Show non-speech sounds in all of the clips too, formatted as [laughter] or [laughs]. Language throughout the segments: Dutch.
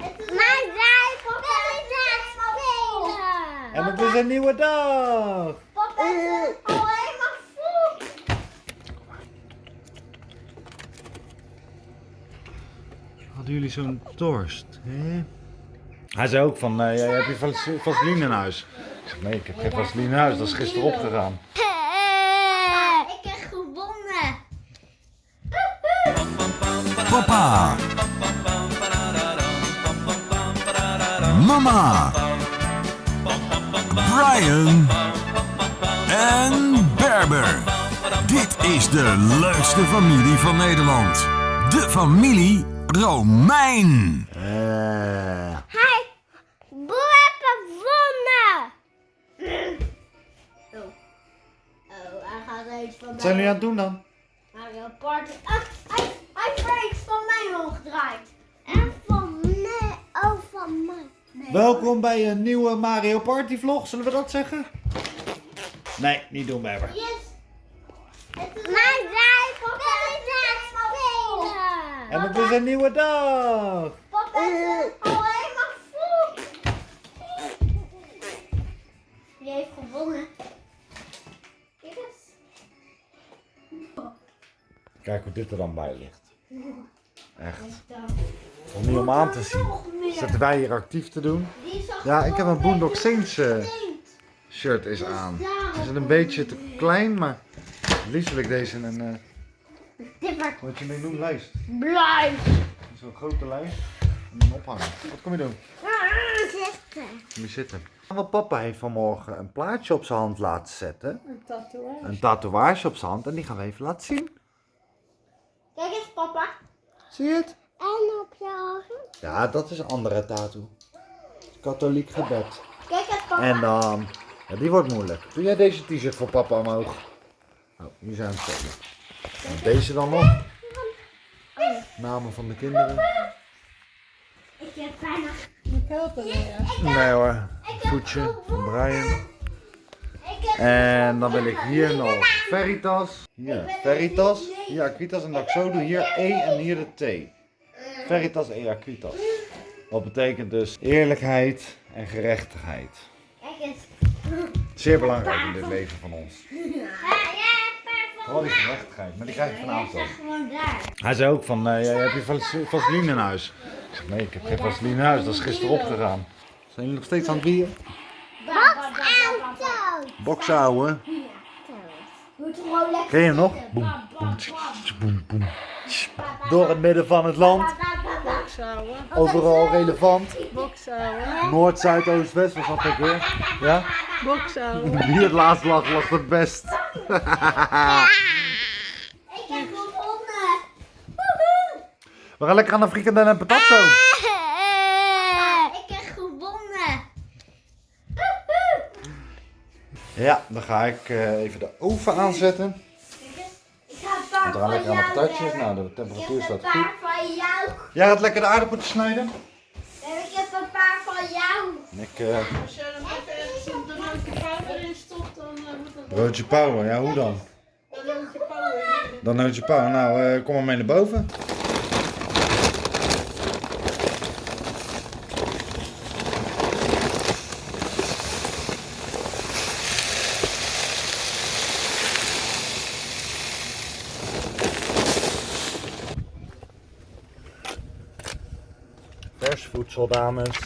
Maar is aan het spelen. En het is een nieuwe dag. Papa is al helemaal vol. Hadden jullie zo'n dorst? Hè? Hij zei ook van, eh, heb je vas- vaseline in huis? Ik zeg, nee, ik heb geen vaseline in huis. Dat is gisteren opgegaan. Ik heb gewonnen. Papa. Mama. Brian. En Berber. Dit is de leukste familie van Nederland. De familie Romein. Eh, Hij, Boe heeft gewonnen. Oh. Oh, hij gaat er iets van wat zijn jullie aan het doen dan? Mario Party. Ah, hij, hij heeft iets van mij omgedraaid. En van mij. Oh, van mij. Nee. Welkom bij een nieuwe Mario Party vlog, zullen we dat zeggen? Nee, niet doen, Berber. Yes. Maar het spelen. En het is een nieuwe dag. Papa is al helemaal vol. Die heeft gewonnen. Kijk eens. Kijk hoe dit er dan bij ligt. Echt. Om niet om aan te zien. Zitten wij hier actief te doen? Ja, ik heb een Boondock Saints eh, shirt is aan. Het is een beetje te klein, maar liefst wil ik deze in een, wordt wat je mee noemt, lijst. blij. Zo'n grote lijst. En dan ophangen. Wat kom je doen? Zitten. Kom je zitten. Want papa heeft vanmorgen een plaatje op zijn hand laten zetten. Een tatoeage. Een tatoeage op zijn hand en die gaan we even laten zien. Kijk eens, papa. Zie je het? En op je ogen. Ja, dat is een andere tattoo. Katholiek gebed. Kijk eens, papa. En dan, ja, die wordt moeilijk. Doe jij deze t-shirt voor papa omhoog? Oh, hier zijn we. En deze dan nog. Namen van de kinderen. Ik heb bijna... Ik help weer. Nee hoor, voetje van Brian. En dan wil ik hier nog Veritas. Hier Veritas. Hier Aquitas. En dat ik zo doe hier E en hier de T. Veritas E Aquitas. Wat betekent dus eerlijkheid en gerechtigheid. Zeer belangrijk in dit leven van ons. Vooral die gerechtigheid, maar die krijg ik vanavond gewoon daar. Hij zei ook van, eh, heb je vas- vaseline in huis? Ik zeg, nee, ik heb geen vaseline in huis. Dat is gisteren opgegaan. Zijn jullie nog steeds aan het bieren? Boksauto. Gewoon lekker Ken je hem nog? Boem, boem, tsch, boem, boem. tsch. Door het midden van het land. Boksouwen. Overal relevant. Boksouwen. Noord, Zuid, Oost, West was dat ook weer. Ja? Boksouwen. [laughs] Wie het laatst lag, lag het best. Ik heb gewonnen. Woehoe. We gaan lekker aan de frikandel en patat zo. Papa, Ik heb gewonnen. Woehoe. Ja, dan ga ik eh, even de oven aanzetten. Kijk eens. Ik ga een paar Want we gaan van lekker aan de patatjes. hebben. Nou, de Ik temperatuur staat goed. Jij gaat lekker de aardappeltjes snijden. En ik heb een paar van jou. Ik, eh, Als je hem even ergens een broodje powder in stopt, dan eh, moet dat broodje power, ja hoe dan? een broodje powder in. Dan broodje power. Nou, eh, kom maar mee naar boven. Voedsel, dames.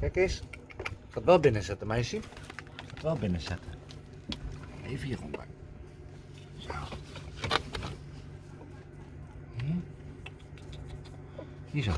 Kijk eens. Ik ga het wel binnenzetten, meisje. Ik ga het wel binnenzetten. Even hieronder. Zo. Hier. Hier zo.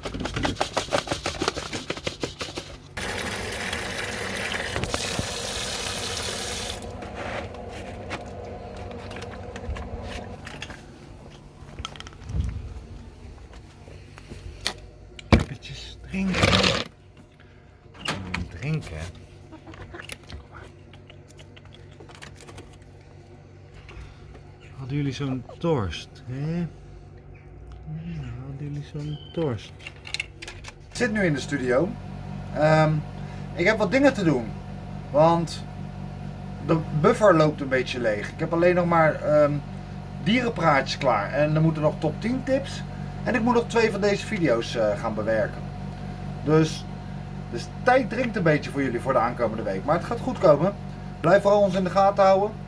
Hadden jullie zo'n dorst, hè? Jullie zo'n dorst? Ik zit nu in de studio. Ehm, ik heb wat dingen te doen. Want de buffer loopt een beetje leeg. Ik heb alleen nog maar ehm, dierenpraatjes klaar. En er moeten nog top 10 tips. En ik moet nog twee van deze video's eh, gaan bewerken. Dus, dus tijd dringt een beetje voor jullie voor de aankomende week. Maar het gaat goed komen. Blijf vooral ons in de gaten houden.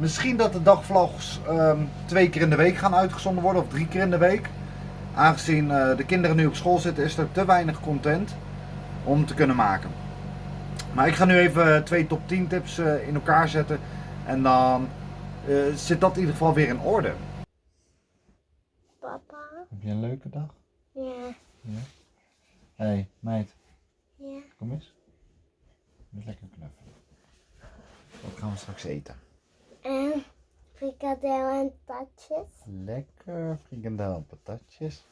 Misschien dat de dagvlogs ehm, twee keer in de week gaan uitgezonden worden of drie keer in de week. Aangezien eh, de kinderen nu op school zitten is er te weinig content om te kunnen maken. Maar ik ga nu even twee top 10 tips eh, in elkaar zetten. En dan eh, zit dat in ieder geval weer in orde. Papa? Heb je een leuke dag? Ja. Hé, hey, meid, Ja. kom eens. Met lekker knuffelen. Wat gaan we straks eten? En frikadel en tatjes. Lekker frikandel en patatjes.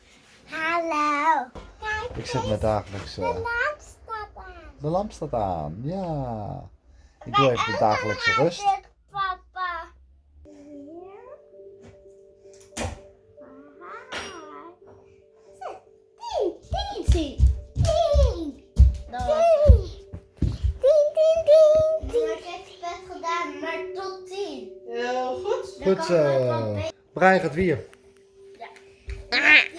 Hallo. Kijk, Ik zet mijn dagelijkse... de lamp staat aan. De lamp staat aan, ja. Ik doe even de dagelijkse rust. Goed. Zo. Brian gaat weer. Hij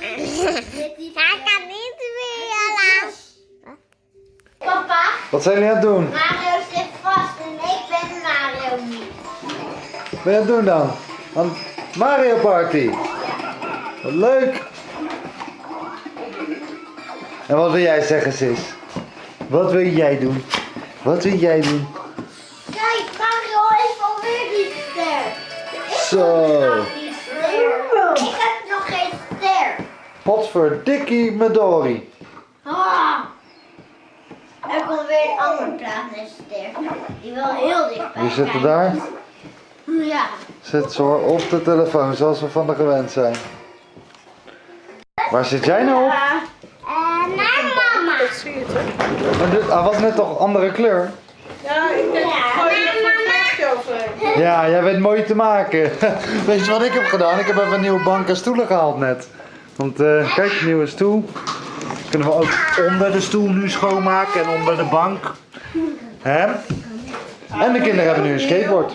kan niet weer. Papa, Wat zijn jullie aan het doen? Mario zit vast en ik ben Mario niet. Wat ben je aan het doen dan? Aan Mario Party. Wat leuk. En wat wil jij zeggen, sis? Wat wil jij doen? Wat wil jij doen? Zo. Ik heb nog geen ster. Potverdikkie Midori. Ah. Er komt weer een andere ster. Die wel heel dichtbij Wie zit er daar? Ja. Zit ze hoor op de telefoon, zoals we van de gewend zijn. Waar zit jij nou op? Uh, naar mama. Dat zie je toch? Maar dit- Hij was net toch andere kleur? Ja, ik denk, Ja, gooi je er maar een flesje overheen. Ja, jij bent mooi te maken. [laughs] Weet je wat ik heb gedaan? Ik heb even een nieuwe bank en stoelen gehaald net. Want eh, kijk, nieuwe stoel. Kunnen we ook onder de stoel nu schoonmaken en onder de bank. Hè? En de kinderen hebben nu een skateboard.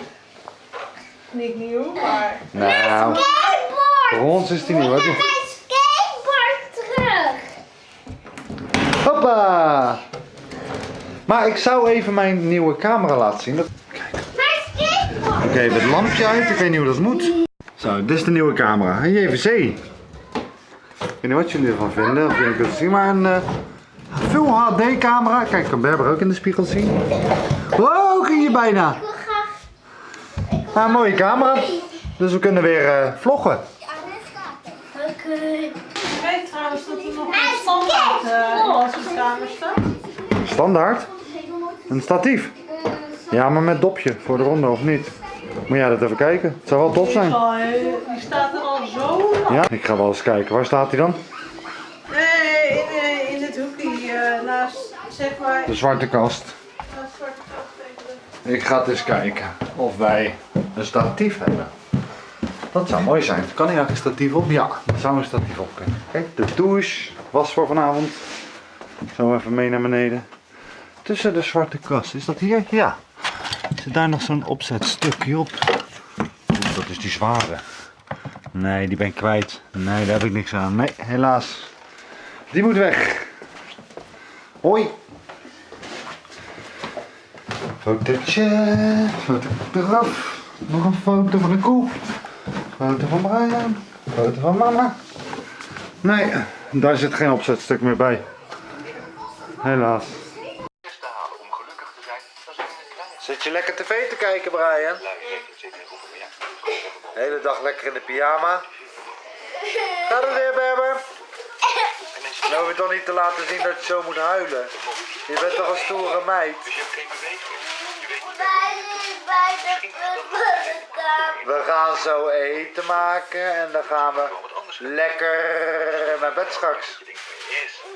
Niet nieuw, maar... Nou, Skateboard. voor ons is die nieuw. Ik hè? heb mijn skateboard terug. Hoppa! Maar ik zou even mijn nieuwe camera laten zien. Oké, even het lampje uit. Ik weet niet hoe dat moet. Zo, dit is de nieuwe camera. Een JVC. Ik weet niet wat jullie ervan vinden. Of jullie kunnen het zien. Maar een eh, Full HD camera. Kijk, kan Berber ook in de spiegel zien. Wow, ging je bijna. Ik wil graag. Nou, een mooie camera. Dus we kunnen weer eh, vloggen. Oké. Je weet trouwens dat er nog een standaard eh, in onze kamer staat. Standaard. Een statief. Ja, maar met dopje voor de ronde of niet? Moet jij dat even kijken? Het zou wel tof zijn. die staat er al zo lang. Ja, ik ga wel eens kijken. Waar staat hij dan? Nee, in, eh, in het hoekje eh, naast, zeg maar, De zwarte kast. naast Zwarte Kast de- Ik ga het eens kijken of wij een statief hebben. Dat zou mooi zijn. Kan hier eigenlijk een statief op? Ja, er zou een statief op kunnen. Kijk, de douche was voor vanavond. Zo even mee naar beneden. Tussen de zwarte kast. Is dat hier? Ja. Zit daar nog zo'n opzetstukje op? Dat is die zware. Nee, die ben ik kwijt. Nee, daar heb ik niks aan. Nee, helaas. Die moet weg. Hoi. Fotootje, foto eraf, nog een foto van de koe, foto van Brian, foto van mama. Nee, daar zit geen opzetstuk meer bij. Helaas. Je lekker tv te kijken, Brian? De hele dag lekker in de pyjama. Gaat het weer, Berber? Hoef je toch niet te laten zien dat je zo moet huilen. Je bent toch een stoere meid? Dus. We gaan zo eten maken en dan gaan we lekker naar bed straks.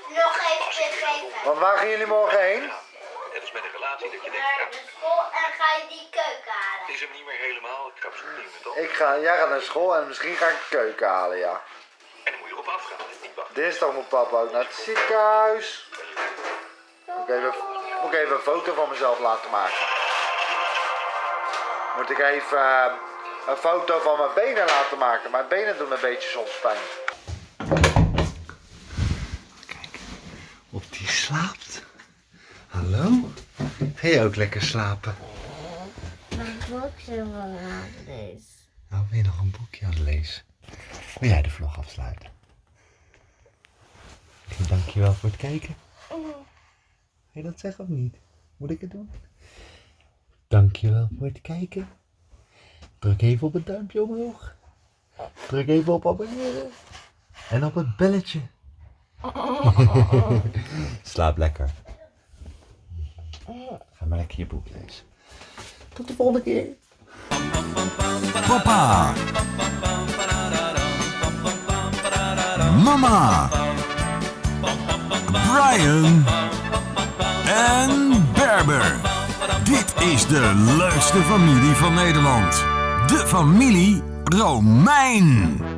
Nog even. Want waar gaan jullie morgen heen? Een relatie dat je denkt, Naar ja, de school en ga je die keuken het halen. is hem niet meer helemaal. Ik ga ding met op. Ik ga, jij gaat naar school en misschien ga ik de keuken halen, ja. En dan moet je erop afgaan. Niet wachten. Dinsdag moet papa ook naar het ziekenhuis. Moet ik even, moet ik even een foto van mezelf laten maken. Moet ik even eh, een foto van mijn benen laten maken. Mijn benen doen een beetje soms pijn. Kijk, Of die slaapt. Hallo? Ga je ook lekker slapen? Mijn boekje van lezen. Nou, ben je nog een boekje aan het lezen? Wil jij de vlog afsluiten? Dankjewel voor het kijken. Wil je dat zeggen of niet? Moet ik het doen? Dankjewel voor het kijken. Druk even op het duimpje omhoog. Druk even op abonneren. En op het belletje. [laughs] Slaap lekker. Ga maar lekker je boek lezen. Tot de volgende keer. Papa. Mama. Brian. En Berber. Dit is de leukste familie van Nederland. De familie Romein.